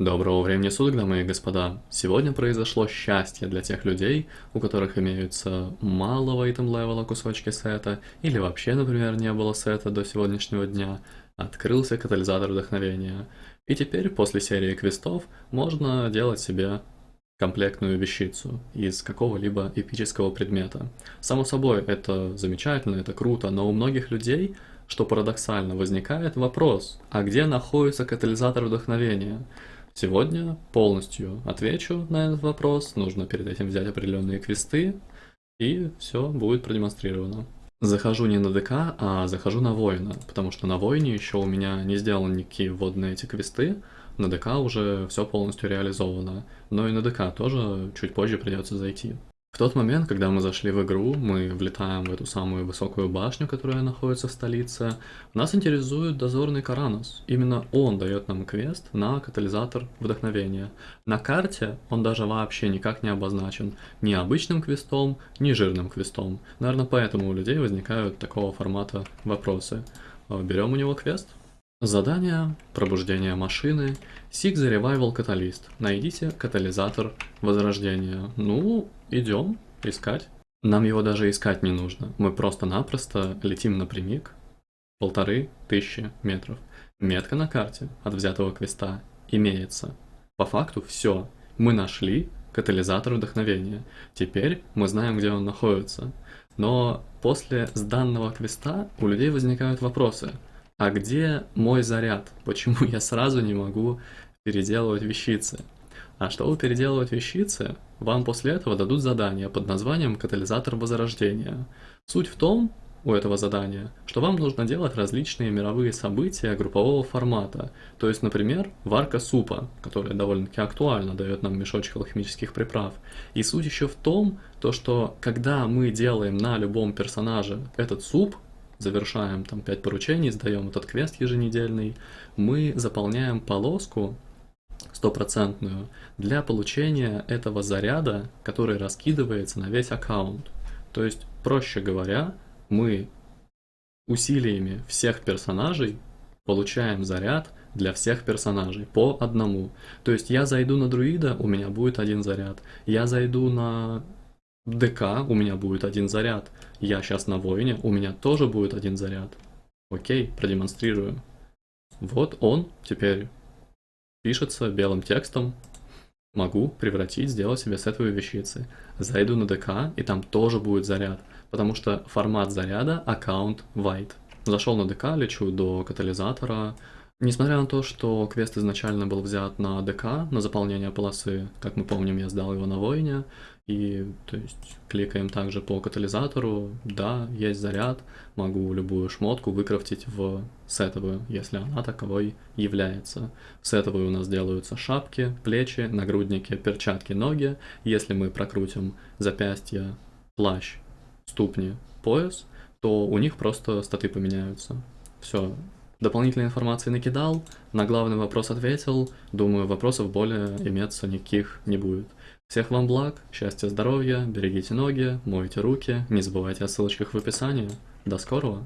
Доброго времени суток, дамы и господа. Сегодня произошло счастье для тех людей, у которых имеются малого айтем левела кусочки сета, или вообще, например, не было сета до сегодняшнего дня. Открылся катализатор вдохновения. И теперь, после серии квестов, можно делать себе комплектную вещицу из какого-либо эпического предмета. Само собой, это замечательно, это круто, но у многих людей, что парадоксально, возникает вопрос, а где находится катализатор вдохновения? Сегодня полностью отвечу на этот вопрос, нужно перед этим взять определенные квесты, и все будет продемонстрировано. Захожу не на ДК, а захожу на воина, потому что на воине еще у меня не сделаны никакие вводные эти квесты, на ДК уже все полностью реализовано, но и на ДК тоже чуть позже придется зайти. В тот момент, когда мы зашли в игру, мы влетаем в эту самую высокую башню, которая находится в столице. Нас интересует дозорный Каранос. Именно он дает нам квест на катализатор вдохновения. На карте он даже вообще никак не обозначен. Ни обычным квестом, ни жирным квестом. Наверное, поэтому у людей возникают такого формата вопросы. Берем у него квест. Задание, пробуждение машины, Seek the Revival. Найдите катализатор возрождения. Ну, идем искать. Нам его даже искать не нужно. Мы просто-напросто летим напрямик полторы тысячи метров. Метка на карте от взятого квеста имеется. По факту все. Мы нашли катализатор вдохновения. Теперь мы знаем, где он находится. Но после сданного квеста у людей возникают вопросы – а где мой заряд? Почему я сразу не могу переделывать вещицы? А чтобы переделывать вещицы, вам после этого дадут задание под названием «Катализатор возрождения». Суть в том, у этого задания, что вам нужно делать различные мировые события группового формата. То есть, например, варка супа, которая довольно-таки актуально дает нам мешочек алхимических приправ. И суть еще в том, то, что когда мы делаем на любом персонаже этот суп, завершаем там 5 поручений, сдаем этот квест еженедельный, мы заполняем полоску стопроцентную для получения этого заряда, который раскидывается на весь аккаунт. То есть, проще говоря, мы усилиями всех персонажей получаем заряд для всех персонажей по одному. То есть я зайду на друида, у меня будет один заряд. Я зайду на ДК у меня будет один заряд. Я сейчас на воине, у меня тоже будет один заряд. Окей, продемонстрирую. Вот он теперь пишется белым текстом. Могу превратить, сделать себе сетовые вещицы. Зайду на ДК, и там тоже будет заряд, потому что формат заряда аккаунт white. Зашел на ДК, лечу до катализатора, Несмотря на то, что квест изначально был взят на ДК, на заполнение полосы, как мы помним, я сдал его на воине, и то есть кликаем также по катализатору, да, есть заряд, могу любую шмотку выкрафтить в сетовую, если она таковой является. В сетовой у нас делаются шапки, плечи, нагрудники, перчатки, ноги. Если мы прокрутим запястье, плащ, ступни, пояс, то у них просто статы поменяются. Все, Дополнительной информации накидал, на главный вопрос ответил, думаю, вопросов более иметься никаких не будет. Всех вам благ, счастья, здоровья, берегите ноги, мойте руки, не забывайте о ссылочках в описании. До скорого!